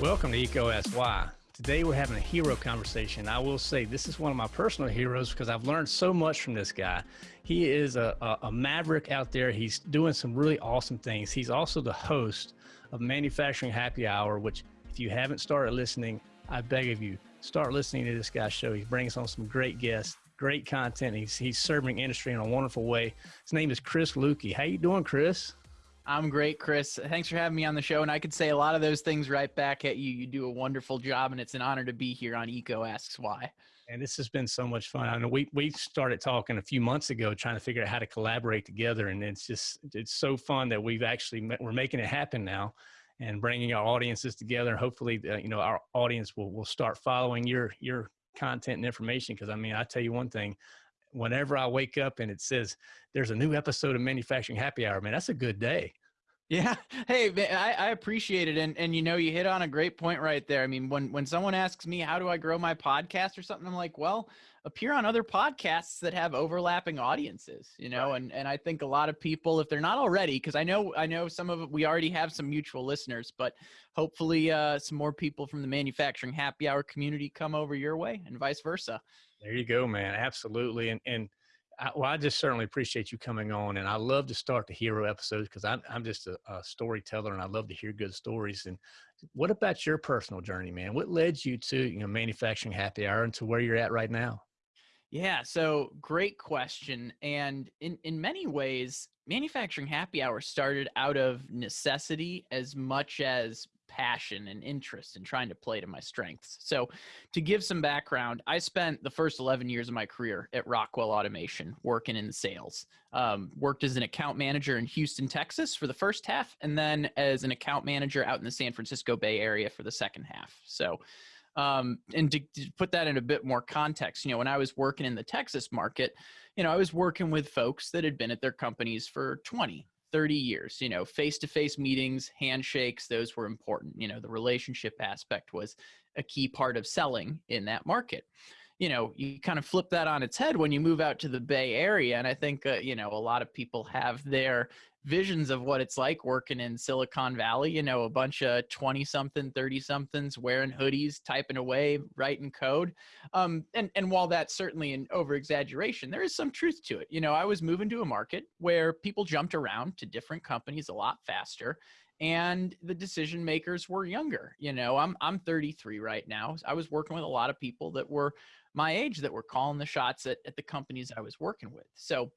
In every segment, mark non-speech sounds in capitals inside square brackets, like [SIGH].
Welcome to EECO Asks Today we're having a hero conversation. I will say this is one of my personal heroes because I've learned so much from this guy. He is a, a, a, maverick out there. He's doing some really awesome things. He's also the host of Manufacturing Happy Hour, which if you haven't started listening, I beg of you, start listening to this guy's show. He brings on some great guests, great content. He's, he's serving industry in a wonderful way. His name is Chris Luecke. How you doing, Chris? I'm great, Chris. Thanks for having me on the show. And I could say a lot of those things right back at you. You do a wonderful job, and it's an honor to be here on EECO Asks Why. And this has been so much fun. I know we we started talking a few months ago, trying to figure out how to collaborate together, and it's just it's so fun that we've actually we're making it happen now, and bringing our audiences together. Hopefully, uh, you know our audience will will start following your your content and information. Because I mean, I tell you one thing, whenever I wake up and it says there's a new episode of Manufacturing Happy Hour, man, that's a good day. Yeah. [LAUGHS] Hey, I, I appreciate it. And, and, you know, you hit on a great point right there. I mean, when, when someone asks me, how do I grow my podcast or something, I'm like, well, appear on other podcasts that have overlapping audiences, you know? Right. And, and I think a lot of people, if they're not already, cause I know, I know some of it, we already have some mutual listeners, but hopefully uh, some more people from the manufacturing happy hour community come over your way and vice versa. There you go, man. Absolutely. And, and, I, well, I just certainly appreciate you coming on, and I love to start the hero episodes because I'm I'm just a, a, storyteller, and I love to hear good stories. And what about your personal journey, man? What led you to you know manufacturing happy hour and to where you're at right now? Yeah, so great question, and in in many ways, manufacturing happy hour started out of necessity as much as passion and interest in trying to play to my strengths. So, to give some background, I spent the first 11 years of my career at Rockwell Automation working in sales. Um, worked as an account manager in Houston, Texas for the first half, and then as an account manager out in the San Francisco Bay Area for the second half. So, um, and to, to, put that in a bit more context, you know, when I was working in the Texas market, you know, I was working with folks that had been at their companies for 20, 30 years you know face-to-face meetings handshakes those were important you know the relationship aspect was a key part of selling in that market you know you kind of flip that on its head when you move out to the bay area and i think uh, you know a lot of people have their visions of what it's like working in Silicon Valley. You know, a bunch of 20 something, 30 somethings wearing hoodies, typing away, writing code. Um, and, and while that's certainly an over exaggeration, there is some truth to it. You know, I was moving to a market where people jumped around to different companies a lot faster and the decision makers were younger. You know, I'm, I'm 33 right now. I was working with a lot of people that were my age that were calling the shots at, at the companies I was working with. So,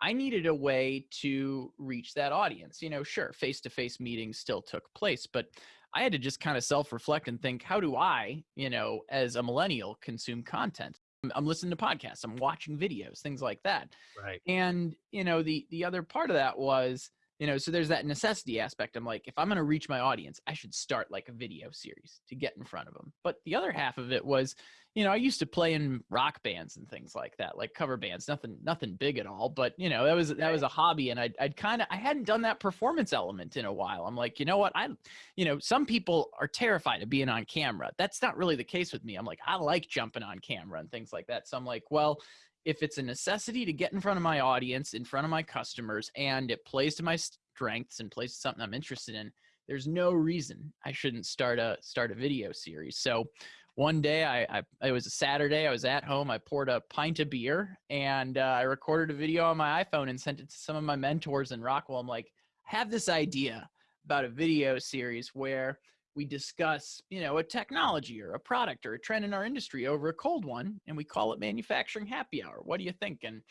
I needed a way to reach that audience. You know, sure, face to face meetings still took place, but I had to just kind of self reflect and think, how do I, you know, as a millennial, consume content? I'm listening to podcasts, I'm watching videos, things like that. Right. And, you know, the the other part of that was, you know, so there's that necessity aspect. I'm like, if I'm going to reach my audience, I should start like a video series to get in front of them. But the other half of it was, you know, I used to play in rock bands and things like that, like cover bands, nothing, nothing big at all. But you know, that was that was a hobby, and I'd, I'd kind of I hadn't done that performance element in a while. I'm like, you know what, I, you know, some people are terrified of being on camera. That's not really the case with me. I'm like, I like jumping on camera and things like that. So I'm like, well, if it's a necessity to get in front of my audience, in front of my customers, and it plays to my strengths and plays to something I'm interested in, there's no reason I shouldn't start a start a video series. So one day I, I, it was a saturday i was at home i poured a pint of beer and uh, i recorded a video on my iphone and sent it to some of my mentors in rockwell i'm like have this idea about a video series where we discuss you know a technology or a product or a trend in our industry over a cold one and we call it manufacturing happy hour what do you think and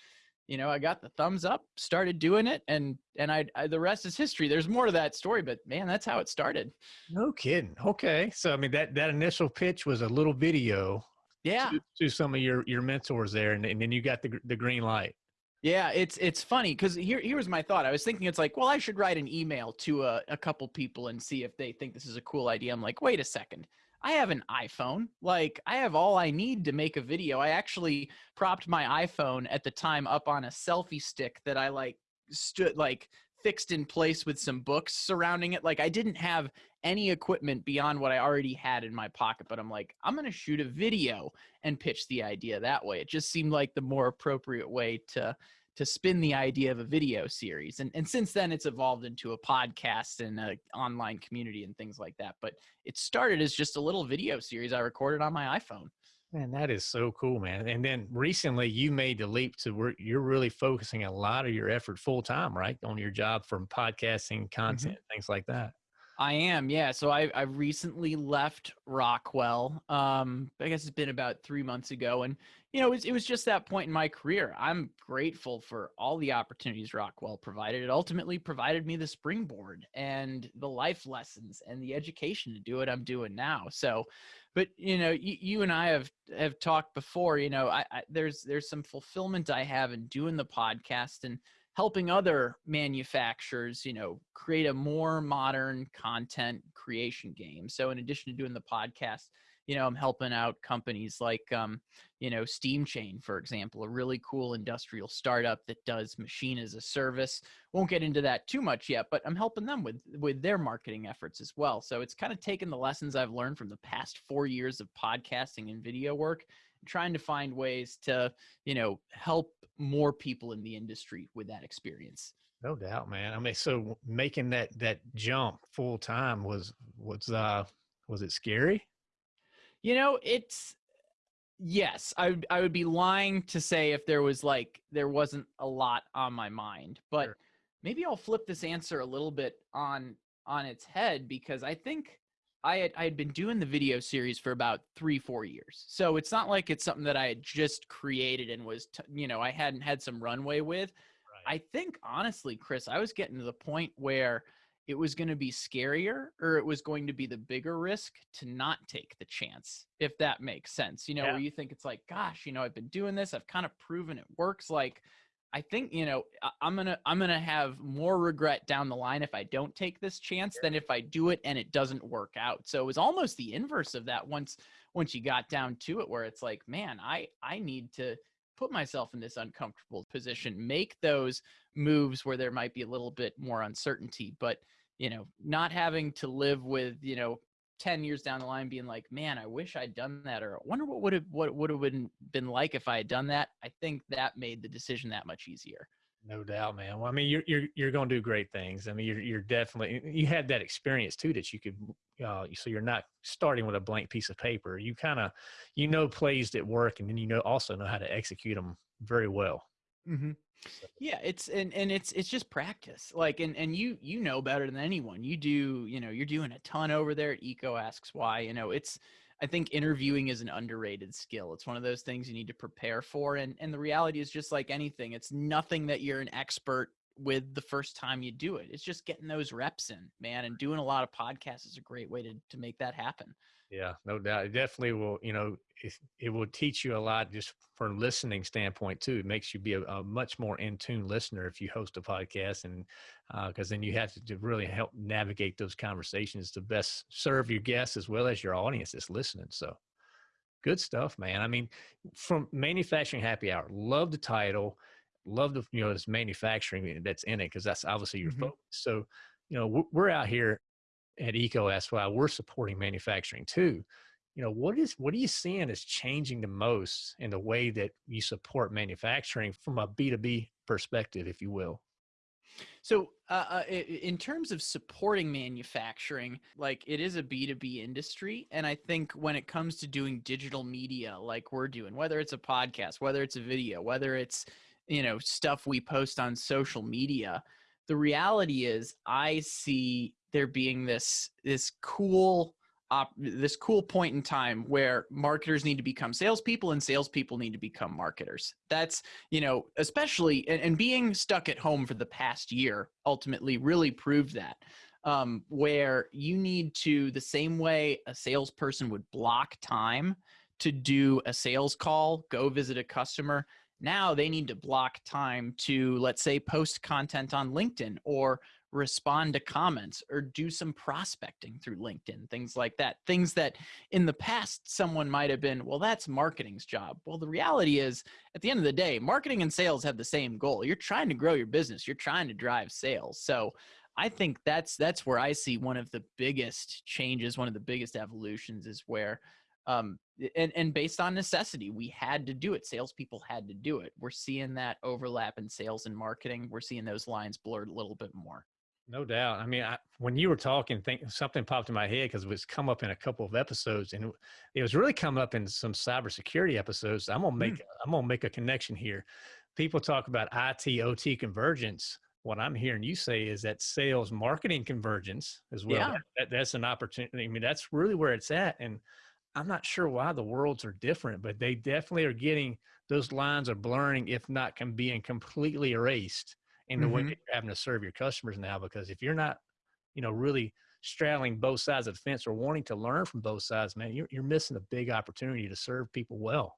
you know, I got the thumbs up, started doing it, and and I, I, the rest is history. There's more to that story, but man, that's how it started. No kidding. Okay, so I mean that that initial pitch was a little video. Yeah. To, to some of your your mentors there, and, and then you got the the green light. Yeah, it's it's funny because here here was my thought. I was thinking it's like, well, I should write an email to a, a couple people and see if they think this is a cool idea. I'm like, wait a second. I have an iPhone. Like I have all I need to make a video. I actually propped my iPhone at the time up on a selfie stick that I like stood like fixed in place with some books surrounding it. Like I didn't have any equipment beyond what I already had in my pocket, but I'm like, I'm going to shoot a video and pitch the idea that way. It just seemed like the more appropriate way to to spin the idea of a video series. And and since then it's evolved into a podcast and an online community and things like that. But it started as just a little video series I recorded on my iPhone. Man, that is so cool, man. And then recently you made the leap to where you're really focusing a lot of your effort full time, right? On your job from podcasting, content, mm-hmm. things like that. I am, yeah. So I I recently left Rockwell. Um, I guess it's been about three months ago, and you know, it was, it was just that point in my career. I'm grateful for all the opportunities Rockwell provided. It ultimately provided me the springboard and the life lessons and the education to do what I'm doing now. So, but you know, you, you and I have have talked before. You know, I, I there's there's some fulfillment I have in doing the podcast and helping other manufacturers, you know, create a more modern content creation game. So in addition to doing the podcast, you know, I'm helping out companies like, um, you know, SteamChain, for example, a really cool industrial startup that does machine as a service. Won't get into that too much yet, but I'm helping them with with their marketing efforts as well. So it's kind of taken the lessons I've learned from the past four years of podcasting and video work trying to find ways to you know help more people in the industry with that experience. No doubt man. I mean so making that that jump full time was was uh was it scary? You know it's yes i i would be lying to say if there was like there wasn't a lot on my mind but sure. maybe i'll flip this answer a little bit on on its head because i think I had I had been doing the video series for about three four years, so it's not like it's something that I had just created and was t- you know I hadn't had some runway with. Right. I think honestly, Chris, I was getting to the point where it was going to be scarier or it was going to be the bigger risk to not take the chance, if that makes sense. You know, yeah. where you think it's like, gosh, you know, I've been doing this, I've kind of proven it works. Like I think you know I'm gonna I'm gonna have more regret down the line if I don't take this chance than if I do it and it doesn't work out. So it was almost the inverse of that once once you got down to it, where it's like, man, I I need to put myself in this uncomfortable position, make those moves where there might be a little bit more uncertainty, but you know, not having to live with you know 10 years down the line being like man i wish i'd done that or I wonder what would have what would have been, been like if i had done that. I think that made the decision that much easier. No doubt man. Well i mean you're you're, you're going to do great things. I mean you're, you're definitely you had that experience too that you could uh, so you're not starting with a blank piece of paper. You kind of you know plays that work and then you know also know how to execute them very well mm-hmm. Yeah, it's and and it's it's just practice. Like and and you you know better than anyone. You do, you know, you're doing a ton over there at EECO asks why. You know, it's I think interviewing is an underrated skill. It's one of those things you need to prepare for and and the reality is just like anything. It's nothing that you're an expert with the first time you do it. It's just getting those reps in, man, and doing a lot of podcasts is a great way to to make that happen. Yeah, no doubt. It definitely will, you know, it, it will teach you a lot just from listening standpoint too. It makes you be a, a much more in tune listener if you host a podcast and because uh, then you have to, to, really help navigate those conversations to best serve your guests as well as your audience that's listening. So good stuff, man. I mean, from manufacturing happy hour, love the title, love the, you know, this manufacturing that's in it because that's obviously your mm-hmm. focus. So, you know, we're out here at EECO SY, we're supporting manufacturing too. You know, what is what are you seeing is changing the most in the way that you support manufacturing from a B2B perspective, if you will? So, uh, uh in terms of supporting manufacturing, like it is a B2B industry. And I think when it comes to doing digital media like we're doing, whether it's a podcast, whether it's a video, whether it's, you know, stuff we post on social media, the reality is I see there being this this cool op, this cool point in time where marketers need to become salespeople and salespeople need to become marketers. That's you know especially and, and being stuck at home for the past year ultimately really proved that. Um, where you need to the same way a salesperson would block time to do a sales call, go visit a customer. Now they need to block time to, let's say, post content on LinkedIn or respond to comments or do some prospecting through LinkedIn, things like that. Things that in the past someone might have been, well, that's marketing's job. Well, the reality is, at the end of the day, marketing and sales have the same goal. You're trying to grow your business, you're trying to drive sales. So, I think that's that's where I see one of the biggest changes, one of the biggest evolutions is where um, and and based on necessity, we had to do it. Salespeople had to do it. We're seeing that overlap in sales and marketing. We're seeing those lines blurred a little bit more. No doubt. I mean, I, when you were talking, think something popped in my head because it was come up in a couple of episodes, and it, it, was really come up in some cybersecurity episodes. I'm gonna make mm. I'm gonna make a connection here. People talk about IT OT convergence. What I'm hearing you say is that sales marketing convergence as well. Yeah. That, that's an opportunity. I mean, that's really where it's at, and I'm not sure why the worlds are different, but they definitely are getting those lines are blurring, if not can being completely erased in the mm-hmm. way that you're having to serve your customers now. Because if you're not, you know, really straddling both sides of the fence or wanting to learn from both sides, man, you're you're missing a big opportunity to serve people well.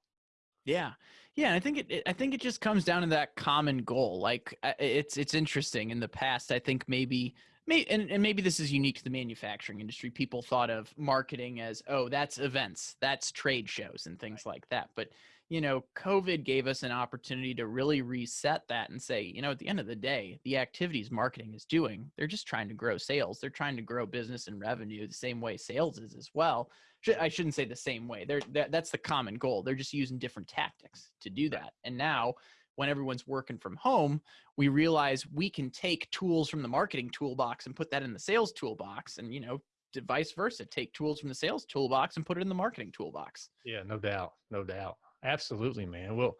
Yeah, yeah. I think it, it, I think it just comes down to that common goal. Like it's it's interesting. In the past, I think maybe May, and, and maybe this is unique to the manufacturing industry. People thought of marketing as, oh, that's events, that's trade shows, and things like that. But you know, COVID gave us an opportunity to really reset that and say, you know, at the end of the day, the activities marketing is doing, they're just trying to grow sales. They're trying to grow business and revenue the same way sales is as well. I shouldn't say the same way. They're, that, that's the common goal. They're just using different tactics to do that. And now when everyone's working from home, we realize we can take tools from the marketing toolbox and put that in the sales toolbox and, you know, vice versa, take tools from the sales toolbox and put it in the marketing toolbox. Yeah, no doubt. No doubt. Absolutely, man. Well,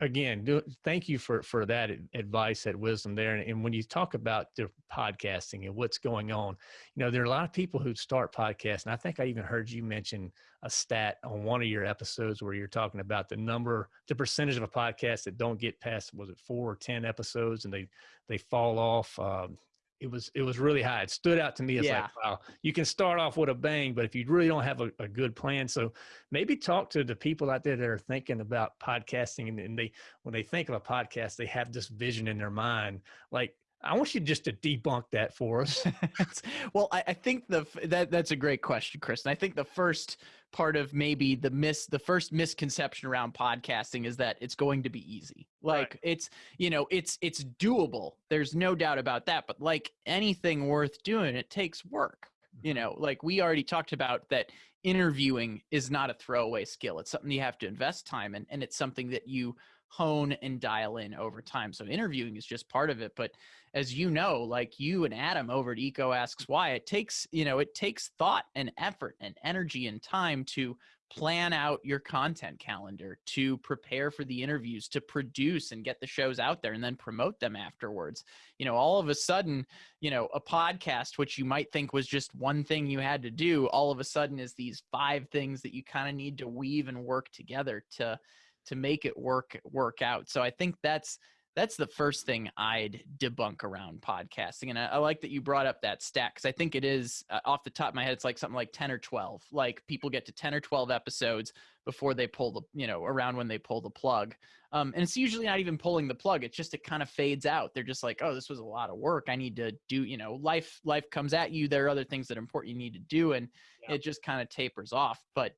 again, do, thank you for for that advice, that wisdom there. And, and, when you talk about the podcasting and what's going on, you know, there are a lot of people who start podcasts, and I think I even heard you mention a stat on one of your episodes where you're talking about the number, the percentage of a podcast that don't get past was it four or ten episodes, and they they fall off. Um, it was it was really high. It stood out to me as yeah. like, wow, you can start off with a bang, but if you really don't have a, a, good plan, so maybe talk to the people out there that are thinking about podcasting, and, and they when they think of a podcast, they have this vision in their mind, like I want you just to debunk that for us. [LAUGHS] well, I, I, think the that that's a great question, Chris. And I think the first part of maybe the miss the first misconception around podcasting is that it's going to be easy. Like right. it's you know it's it's doable. There's no doubt about that. But like anything worth doing, it takes work. You mm-hmm. know, like we already talked about that interviewing is not a throwaway skill. It's something you have to invest time in, and it's something that you hone and dial in over time. So interviewing is just part of it. But as you know, like you and Adam over at EECO Asks Why, it takes, you know, it takes thought and effort and energy and time to plan out your content calendar, to prepare for the interviews, to produce and get the shows out there and then promote them afterwards. You know, all of a sudden, you know, a podcast, which you might think was just one thing you had to do, all of a sudden is these five things that you kind of need to weave and work together to to make it work work out. So I think that's that's the first thing I'd debunk around podcasting. And I, I like that you brought up that stat because I think it is uh, off the top of my head, it's like something like 10 or 12. Like people get to 10 or 12 episodes before they pull the, you know, around when they pull the plug. Um, and it's usually not even pulling the plug. It's just, it kind of fades out. They're just like, oh, this was a lot of work. I need to do, you know, life, life comes at you. There are other things that are important you need to do. And yeah. it just kind of tapers off. But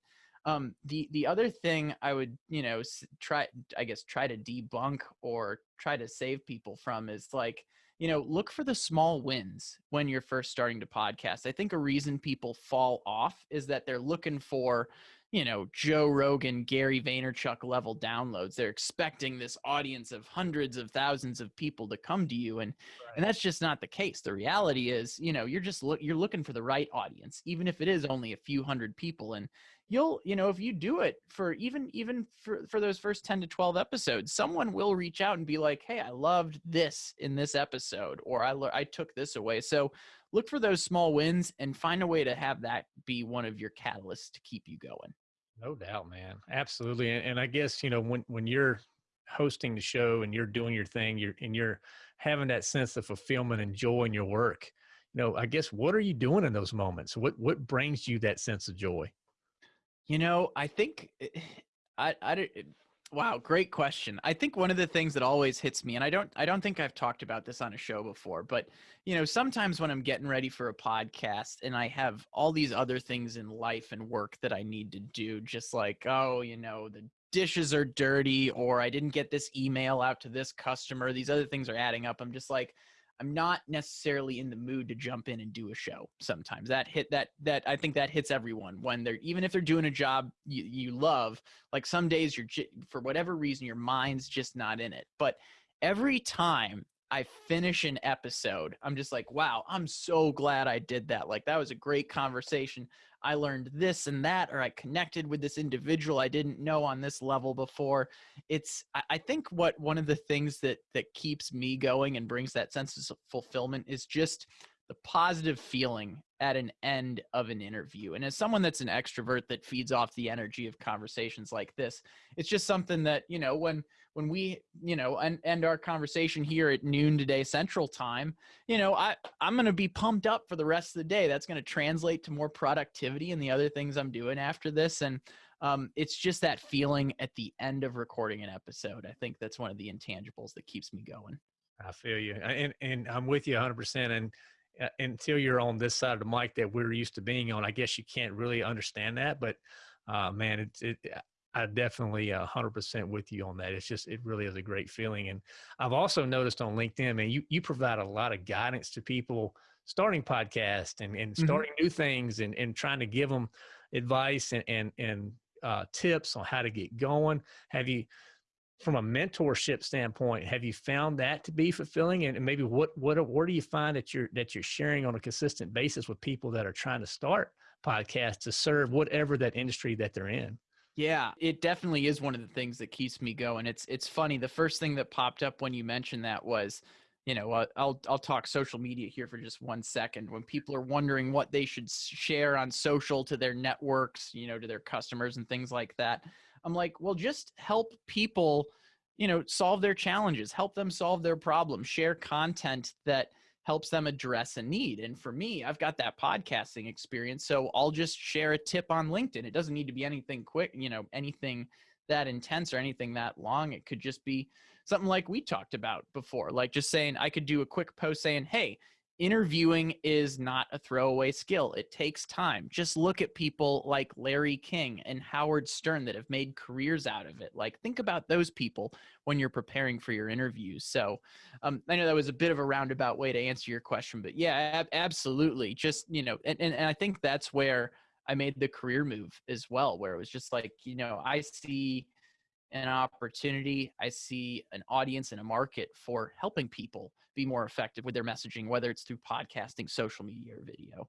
um, the the other thing I would you know try I guess try to debunk or try to save people from is like you know look for the small wins when you're first starting to podcast. I think a reason people fall off is that they're looking for you know Joe Rogan, Gary Vaynerchuk level downloads. They're expecting this audience of hundreds of thousands of people to come to you, and right. and that's just not the case. The reality is, you know, you're just look you're looking for the right audience, even if it is only a few hundred people, and you'll you know if you do it for even even for, for those first 10 to 12 episodes someone will reach out and be like hey i loved this in this episode or i i took this away. So look for those small wins and find a way to have that be one of your catalysts to keep you going. No doubt man. Absolutely and, and i guess you know when when you're hosting the show and you're doing your thing you're and you're having that sense of fulfillment and joy in your work you know i guess what are you doing in those moments? What what brings you that sense of joy you know, I think eh, I, I, Wow, great question. I think one of the things that always hits me and I don't I don't think I've talked about this on a show before, but you know, sometimes when I'm getting ready for a podcast and I have all these other things in life and work that I need to do just like, oh, you know, the dishes are dirty or I didn't get this email out to this customer, these other things are adding up. I'm just like I'm not necessarily in the mood to jump in and do a show sometimes. That hit that that I think that hits everyone when they're even if they're doing a job you, you love, like some days you're for whatever reason your mind's just not in it. But every time I finish an episode, I'm just like, wow, I'm so glad I did that. Like that was a great conversation. I learned this and that, or I connected with this individual I didn't know on this level before. It's, I think, what one of the things that that keeps me going and brings that sense of fulfillment is just the positive feeling at an end of an interview. And as someone that's an extrovert that feeds off the energy of conversations like this, it's just something that, you know, when when we, you know, end, end our conversation here at noon today central time, you know, I I'm going to be pumped up for the rest of the day. That's going to translate to more productivity and the other things I'm doing after this and um, it's just that feeling at the end of recording an episode. I think that's one of the intangibles that keeps me going. I feel you, and and I'm with you 100. percent And until you're on this side of the mic that we're used to being on, I guess you can't really understand that. But uh, man, it's it. I definitely a hundred percent with you on that. It's just it really is a great feeling. And I've also noticed on LinkedIn, man, you you provide a lot of guidance to people starting podcasts and, and mm-hmm. starting mm-hmm. new things and, and trying to give them advice and and, and uh, tips on how to get going. Have you from a mentorship standpoint, have you found that to be fulfilling? And maybe what what where do you find that you're that you're sharing on a consistent basis with people that are trying to start podcasts to serve whatever that industry that they're in? Yeah, it definitely is one of the things that keeps me going. It's it's funny. The first thing that popped up when you mentioned that was, you know, uh, I'll I'll talk social media here for just one second. When people are wondering what they should share on social to their networks, you know, to their customers and things like that I'm like, well, just help people, you know, solve their challenges, help them solve their problems, share content that helps them address a need. And for me, I've got that podcasting experience. So I'll just share a tip on LinkedIn. It doesn't need to be anything quick, you know, anything that intense or anything that long. It could just be something like we talked about before, like just saying, I could do a quick post saying, hey, interviewing is not a throwaway skill. It takes time. Just look at people like Larry King and Howard Stern that have made careers out of it. Like, think about those people when you're preparing for your interviews. So, um, I know that was a bit of a roundabout way to answer your question, but yeah, ab- absolutely. Just, you know, and, and, and I think that's where I made the career move as well, where it was just like, you know, I see an opportunity. I see an audience and a market for helping people be more effective with their messaging, whether it's through podcasting, social media, or video.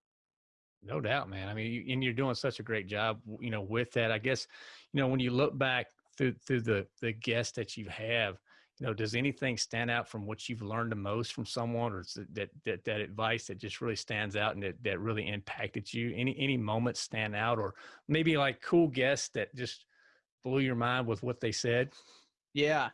No doubt, man. I mean, you, and you're doing such a great job, you know, with that. I guess, you know, when you look back through through the the guests that you have, you know, does anything stand out from what you've learned the most from someone, or that that that advice that just really stands out and that that really impacted you? Any any moments stand out, or maybe like cool guests that just blew your mind with what they said? Yeah.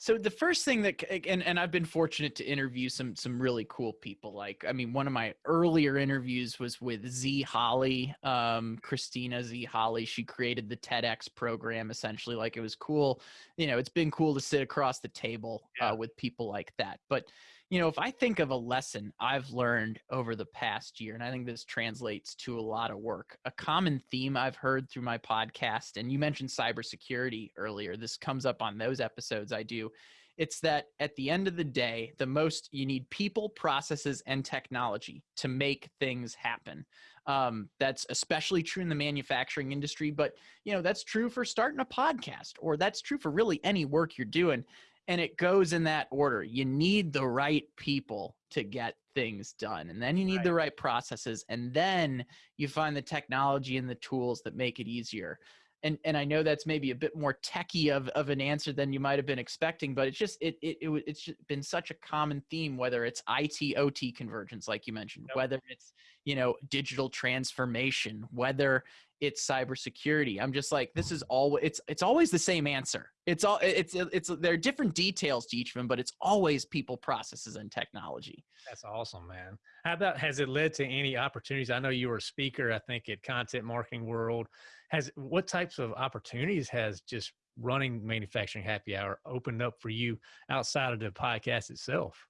So the first thing that and and I've been fortunate to interview some some really cool people. Like I mean, one of my earlier interviews was with Z Holly, um, Christina Z Holly. She created the TEDx program essentially. Like it was cool. You know, it's been cool to sit across the table uh, with people like that. But you know, if I think of a lesson I've learned over the past year, and I think this translates to a lot of work, a common theme I've heard through my podcast, and you mentioned cybersecurity earlier. This comes up on those episodes I do. It's that at the end of the day, the most you need people, processes, and technology to make things happen. Um, that's especially true in the manufacturing industry, but you know that's true for starting a podcast, or that's true for really any work you're doing and it goes in that order. You need the right people to get things done, and then you need right. the right processes, and then you find the technology and the tools that make it easier. And and I know that's maybe a bit more techy of, of an answer than you might have been expecting, but it's just it, it, it it's been such a common theme. Whether it's IT OT convergence, like you mentioned, yep. whether it's you know digital transformation, whether it's cybersecurity. I'm just like, this is mm-hmm. all. It's it's always the same answer. It's all. It's it's there are different details to each of them, but it's always people, processes, and technology. That's awesome, man. How about has it led to any opportunities? I know you were a speaker. I think at Content Marketing World. Has what types of opportunities has just running manufacturing happy hour opened up for you outside of the podcast itself?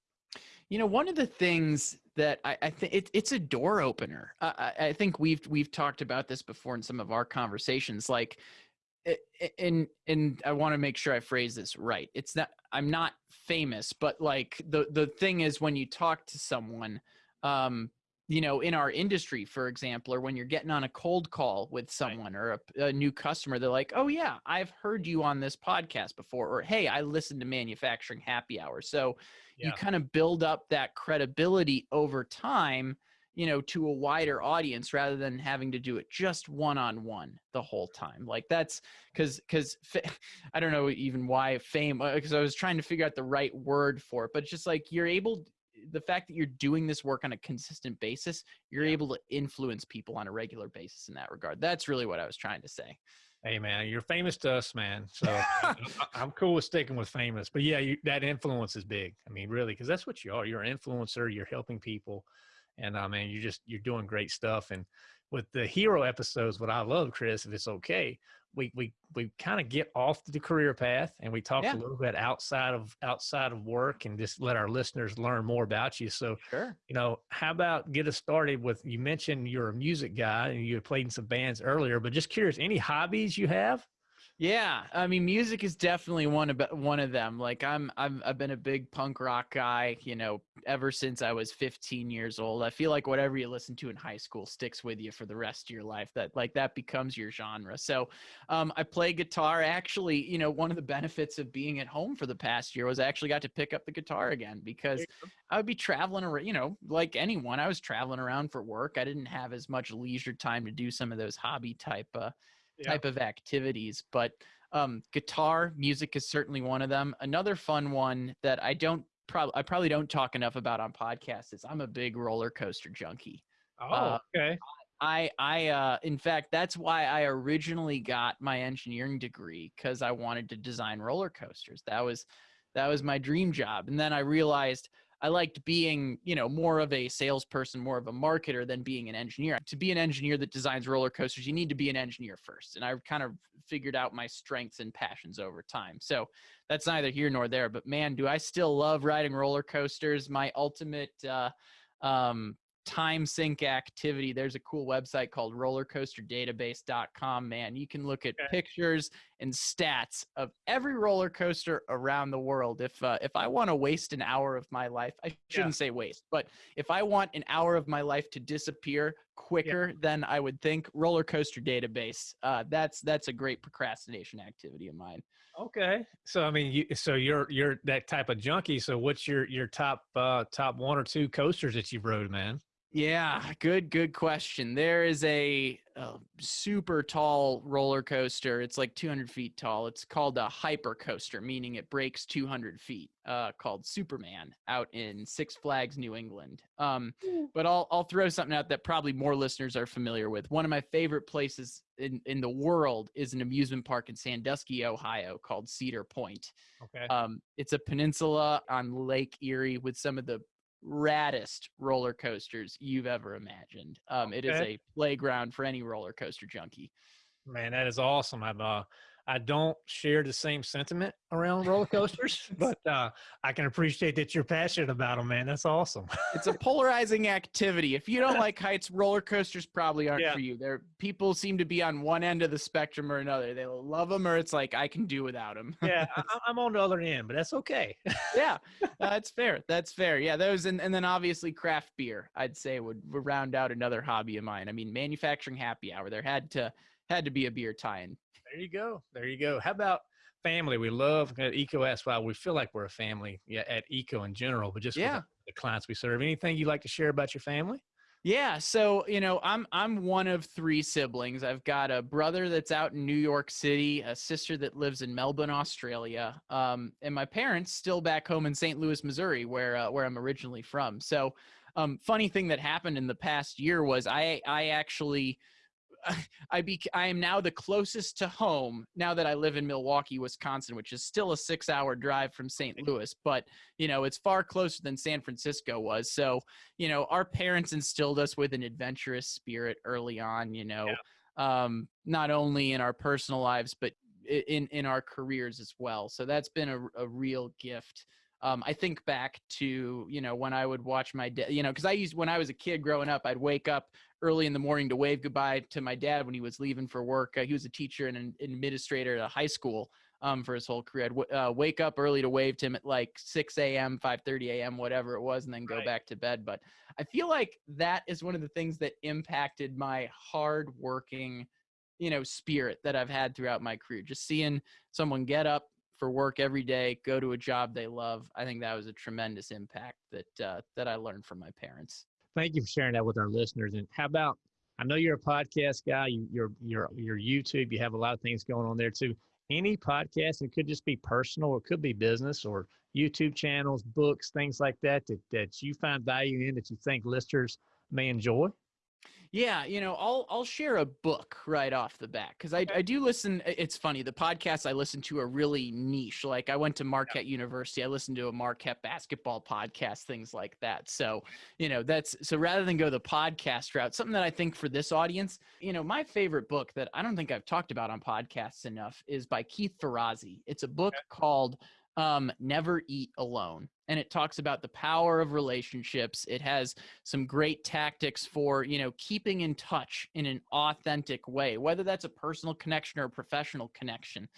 You know, one of the things that I, I think it, it's a door opener. I, I think we've we've talked about this before in some of our conversations. Like, and and I want to make sure I phrase this right. It's not I'm not famous, but like the the thing is when you talk to someone, um, you know, in our industry, for example, or when you're getting on a cold call with someone right. or a, a, new customer, they're like, "Oh yeah, I've heard you on this podcast before," or "Hey, I listened to Manufacturing Happy Hour." So yeah. you kind of build up that credibility over time, you know, to a wider audience rather than having to do it just one on one the whole time. Like that's because because [LAUGHS] I don't know even why fame because uh, I was trying to figure out the right word for it, but just like you're able the fact that you're doing this work on a consistent basis, you're yeah. able to influence people on a regular basis in that regard. That's really what I was trying to say. Hey man, you're famous to us, man. So [LAUGHS] I'm cool with sticking with famous. But yeah, you, that influence is big. I mean, really, because that's what you are. You're an influencer. You're helping people, and I uh, mean, you're just you're doing great stuff. And with the hero episodes, what I love, Chris, if it's okay, we we we kind of get off the career path and we talk yeah. a little bit outside of outside of work and just let our listeners learn more about you. So, sure. you know, how about get us started with? You mentioned you're a music guy and you played in some bands earlier, but just curious, any hobbies you have? Yeah, I mean, music is definitely one of one of them. Like I'm, I'm, I've been a big punk rock guy, you know, ever since I was 15 years old. I feel like whatever you listen to in high school sticks with you for the rest of your life. That like that becomes your genre. So, um, I play guitar. Actually, you know, one of the benefits of being at home for the past year was I actually got to pick up the guitar again because I would be traveling around. You know, like anyone, I was traveling around for work. I didn't have as much leisure time to do some of those hobby type. Uh, type of activities. But um, guitar music is certainly one of them. Another fun one that I don't probably I probably don't talk enough about on podcasts is I'm a big roller coaster junkie. Oh, uh, okay. I I uh in fact that's why I originally got my engineering degree cuz I wanted to design roller coasters. That was that was my dream job. And then I realized I liked being, you know, more of a salesperson, more of a marketer than being an engineer. To be an engineer that designs roller coasters, you need to be an engineer first. And I kind of figured out my strengths and passions over time. So that's neither here nor there. But man, do I still love riding roller coasters. My ultimate uh, um, time sink activity. There's a cool website called rollercoasterdatabase.com. Man, you can look at okay. pictures and stats of every roller coaster around the world. If uh, if I want to waste an hour of my life, I shouldn't yeah. say waste, but if I want an hour of my life to disappear quicker yeah. than I would think, roller coaster database. Uh, that's that's a great procrastination activity of mine. Okay, so I mean, you, so you're you're that type of junkie. So what's your your top uh, top one or two coasters that you've rode, man? Yeah, good, good question. There is a, a, super tall roller coaster. It's like 200 feet tall. It's called a hyper coaster, meaning it breaks 200 feet. Uh, called Superman out in Six Flags, New England. Um, but I'll I'll throw something out that probably more listeners are familiar with. One of my favorite places in in the world is an amusement park in Sandusky, Ohio, called Cedar Point. Okay. Um, it's a peninsula on Lake Erie with some of the raddest roller coasters you've ever imagined. Um, okay. It is a playground for any roller coaster junkie. Man, that is awesome. I'm uh, I don't share the same sentiment around roller coasters, [LAUGHS] but uh, I can appreciate that you're passionate about them, man. That's awesome. it's a polarizing activity. If you don't [LAUGHS] like heights, roller coasters probably aren't yeah. for you. There, people seem to be on one end of the spectrum or another. They love them, or it's like I can do without them. yeah, [LAUGHS] I, am on the other end, but that's okay. yeah, that's fair. That's fair. Yeah, those and, and then obviously craft beer. I'd say would, would round out another hobby of mine. I mean, manufacturing happy hour. There had to had to be a beer tie-in there you go. There you go. How about family? We love at EECO SY. We feel like we're a family yeah, at EECO in general, but just yeah. the clients we serve. Anything you'd like to share about your family? Yeah, so you know, I'm I'm one of three siblings. I've got a brother that's out in New York City, a sister that lives in Melbourne, Australia, um, and my parents still back home in St. Louis, Missouri, where uh, where I'm originally from. So, um, funny thing that happened in the past year was I I actually [LAUGHS] I be I am now the closest to home now that I live in Milwaukee, Wisconsin, which is still a six hour drive from St. Louis, but you know, it's far closer than San Francisco was. So, you know, our parents instilled us with an adventurous spirit early on, you know, yeah. um, not only in our personal lives, but in in our careers as well. So that's been a, a real gift. Um, I think back to you know when I would watch my dad, you know, because I used when I was a kid growing up, I'd wake up early in the morning to wave goodbye to my dad when he was leaving for work. Uh, he was a teacher and an administrator at a high school um, for his whole career. I'd w- uh, wake up early to wave to him at like 6 a.m., 5:30 a.m., whatever it was, and then go Right. back to bed. But I feel like that is one of the things that impacted my hard-working, you know, spirit that I've had throughout my career. Just seeing someone get up for work every day, go to a job they love. I think that was a tremendous impact that uh, that I learned from my parents. Thank you for sharing that with our listeners. And how about I know you're a podcast guy. You, you're you're you're YouTube. You have a lot of things going on there too. Any podcast, it could just be personal, it could be business, or YouTube channels, books, things like that that that you find value in that you think listeners may enjoy. Yeah, you know, I'll I'll share a book right off the bat because I I do listen. It's funny the podcasts I listen to are really niche. Like I went to Marquette University, I listened to a Marquette basketball podcast, things like that. So you know that's so rather than go the podcast route, something that I think for this audience, you know, my favorite book that I don't think I've talked about on podcasts enough is by Keith Ferrazzi. It's a book called um, Never Eat Alone. And it talks about the power of relationships. It has some great tactics for, you know, keeping in touch in an authentic way, whether that's a personal connection or a professional connection.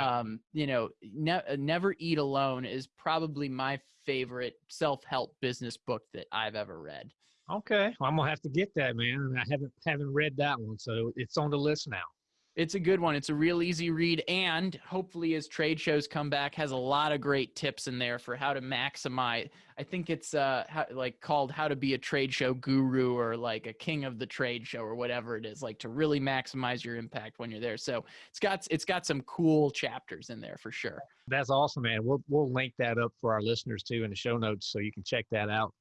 Um, you know, ne- uh, Never Eat Alone is probably my favorite self-help business book that I've ever read. okay, well, I'm gonna have to get that, man. I haven't haven't read that one, so it's on the list now. It's a good one. It's a real easy read, and hopefully, as trade shows come back, has a lot of great tips in there for how to maximize. I think it's uh how, like called "How to Be a Trade Show Guru" or like a King of the Trade Show or whatever it is, like to really maximize your impact when you're there. So it's got it's got some cool chapters in there for sure. That's awesome, man. We'll we'll link that up for our listeners too in the show notes, so you can check that out.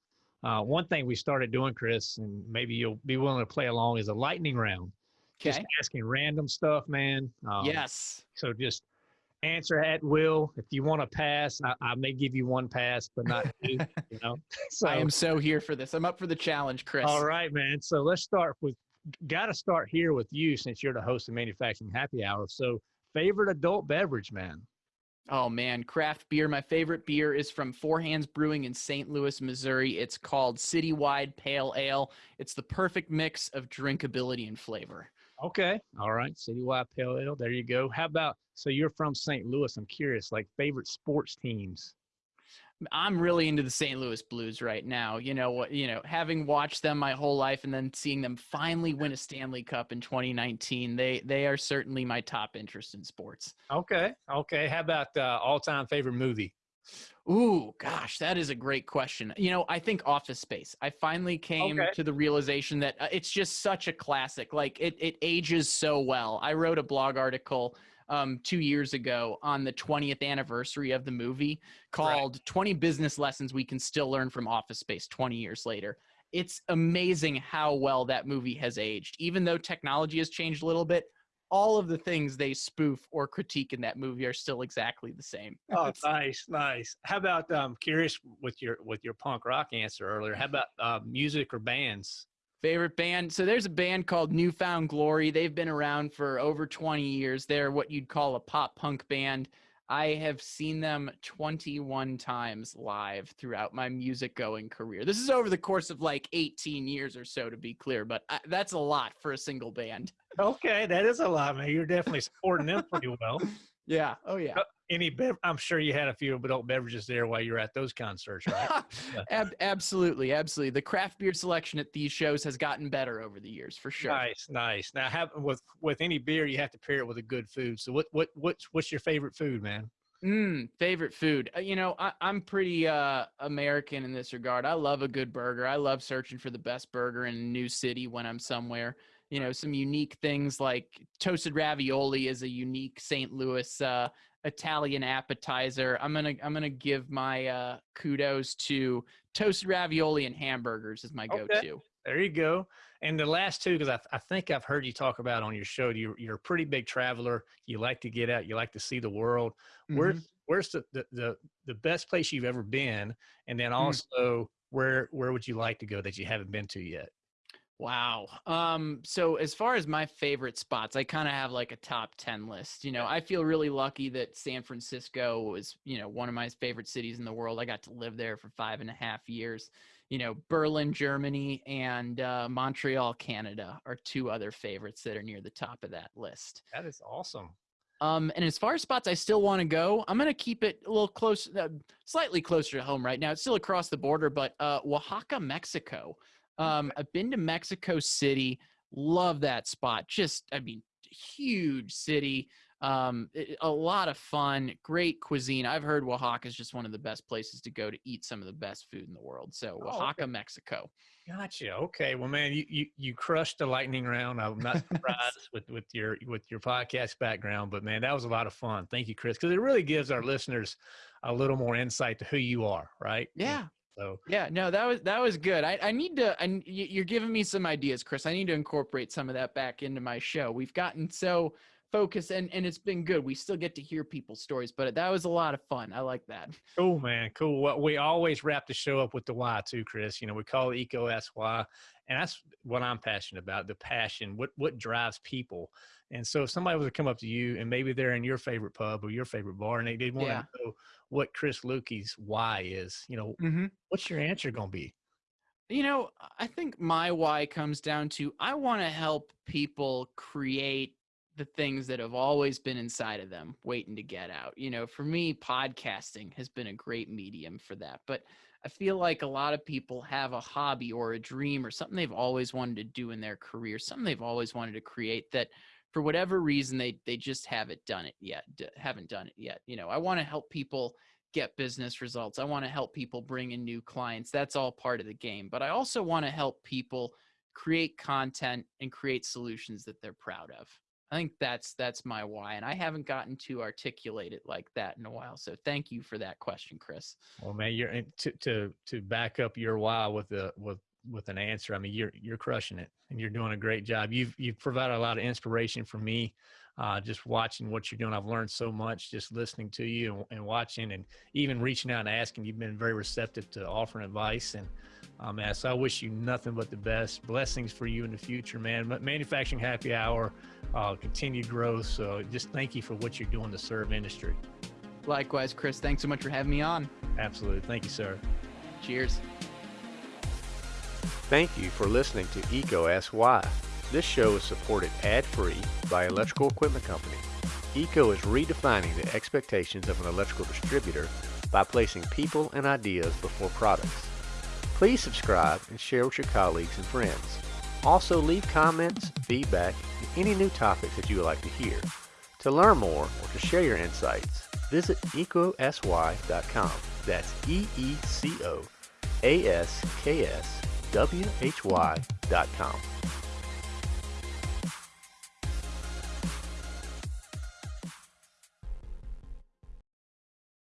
Uh, one thing we started doing, Chris, and maybe you'll be willing to play along, is a lightning round. Okay. Just asking random stuff, man. Um, yes. So just answer at will. If you want to pass, I, I may give you one pass, but not [LAUGHS] two. you know. [LAUGHS] So I am so here for this. I'm up for the challenge, Chris. all right, man. So let's start with. Got to start here with you since you're the host of Manufacturing Happy Hour. So favorite adult beverage, man. Oh man, craft beer. My favorite beer is from Four Hands Brewing in St. Louis, Missouri. It's called Citywide Pale Ale. It's the perfect mix of drinkability and flavor. Okay. All right. Citywide Pale Ale. There you go. How about so you're from St. Louis? I'm curious, like favorite sports teams. I'm really into the St. Louis Blues right now. You know what? You know, having watched them my whole life and then seeing them finally win a Stanley Cup in 2019, they they are certainly my top interest in sports. Okay. Okay. How about uh, all-time favorite movie? Ooh, gosh, that is a great question. You know, I think Office Space. I finally came Okay. to the realization that uh, it's just such a classic. Like it, it ages so well. I wrote a blog article um, two years ago on the 20th anniversary of the movie called 20 Business Lessons We Can Still Learn from Office Space 20 years later. It's amazing how well that movie has aged. Even though technology has changed a little bit, all of the things they spoof or critique in that movie are still exactly the same. Oh, [LAUGHS] nice, nice. How about um curious with your with your punk rock answer earlier? How about uh, music or bands? Favorite band? So there's a band called New Found Glory. They've been around for over 20 years. They're what you'd call a pop punk band. I have seen them 21 times live throughout my music going career. This is over the course of like 18 years or so, to be clear, but I, that's a lot for a single band. Okay, that is a lot, man. You're definitely supporting them pretty well. [LAUGHS] Yeah. Oh, yeah. Any bev- I'm sure you had a few adult beverages there while you were at those concerts, right? [LAUGHS] Ab- absolutely. Absolutely. The craft beer selection at these shows has gotten better over the years, for sure. Nice, nice. Now, have with with any beer, you have to pair it with a good food. So, what what what's what's your favorite food, man? Mm, favorite food. Uh, you know, I, I'm pretty uh, American in this regard. I love a good burger. I love searching for the best burger in a new city when I'm somewhere. You know, some unique things like toasted ravioli is a unique St. Louis uh, Italian appetizer. I'm gonna I'm gonna give my uh, kudos to toasted ravioli and hamburgers is my Okay. go-to. There you go. And the last two, because I, I think I've heard you talk about on your show, you're, you're a pretty big traveler. You like to get out. You like to see the world. Mhm. Where's where's the, the, the, the best place you've ever been? And then Mm. also, where where would you like to go that you haven't been to yet? Wow. Um, so as far as my favorite spots, I kind of have like a top 10 list. You know, I feel really lucky that San Francisco was, you know, one of my favorite cities in the world. I got to live there for five and a half years. You know, Berlin, Germany, and uh, Montreal, Canada are two other favorites that are near the top of that list. That is awesome. Um, and as far as spots I still want to go, I'm going to keep it a little close, uh, slightly closer to home right now. It's still across the border, but uh, Oaxaca, Mexico. Um, I've been to Mexico City. Love that spot. Just, I mean, huge city. Um, it, a lot of fun, great cuisine. I've heard Oaxaca is just one of the best places to go to eat some of the best food in the world. So Oaxaca, oh, okay. Mexico. Gotcha. Okay. Well, man, you, you, you crushed the lightning round. I'm not [LAUGHS] surprised with, with your, with your podcast background, but man, that was a lot of fun. Thank you, Chris. Cause it really gives our listeners a little more insight to who you are. Right. Yeah. So yeah, no, that was that was good. I, I need to. I, you're giving me some ideas, Chris. I need to incorporate some of that back into my show. We've gotten so focused, and and it's been good. We still get to hear people's stories, but that was a lot of fun. I like that. [LAUGHS] Cool, man. Cool. Well, we always wrap the show up with the why too, Chris. You know, we call it EECO Asks Why, and that's what I'm passionate about. The passion. What what drives people. And so, if somebody was to come up to you, and maybe they're in your favorite pub or your favorite bar, and they did want yeah. to know what Chris Luecke's why is, you know, mm-hmm. what's your answer going to be? You know, I think my why comes down to I want to help people create the things that have always been inside of them waiting to get out. You know, for me, podcasting has been a great medium for that. But I feel like a lot of people have a hobby or a dream or something they've always wanted to do in their career, something they've always wanted to create that for whatever reason they they just haven't done it yet haven't done it yet you know i want to help people get business results i want to help people bring in new clients that's all part of the game but i also want to help people create content and create solutions that they're proud of. I think that's that's my why and i haven't gotten to articulate it like that in a while so thank you for that question chris. Well man you're to to to back up your why with the with with an answer. I mean, you're you're crushing it, and you're doing a great job. You've you've provided a lot of inspiration for me, uh, just watching what you're doing. I've learned so much just listening to you and, and, watching, and even reaching out and asking. You've been very receptive to offering advice, and um, man, so I wish you nothing but the best. Blessings for you in the future, man. Manufacturing Happy Hour, uh, continued growth. So just thank you for what you're doing to serve industry. Likewise, Chris. Thanks so much for having me on. Absolutely. Thank you, sir. Cheers. Thank you for listening to EECO Ask Why. This show is supported ad-free by Electrical Equipment Company. EECO is redefining the expectations of an electrical distributor by placing people and ideas before products. Please subscribe and share with your colleagues and friends. Also leave comments, feedback, and any new topics that you would like to hear. To learn more or to share your insights, visit eecoaskswhy.com. That's E-E-C-O A-S-K-S why.com.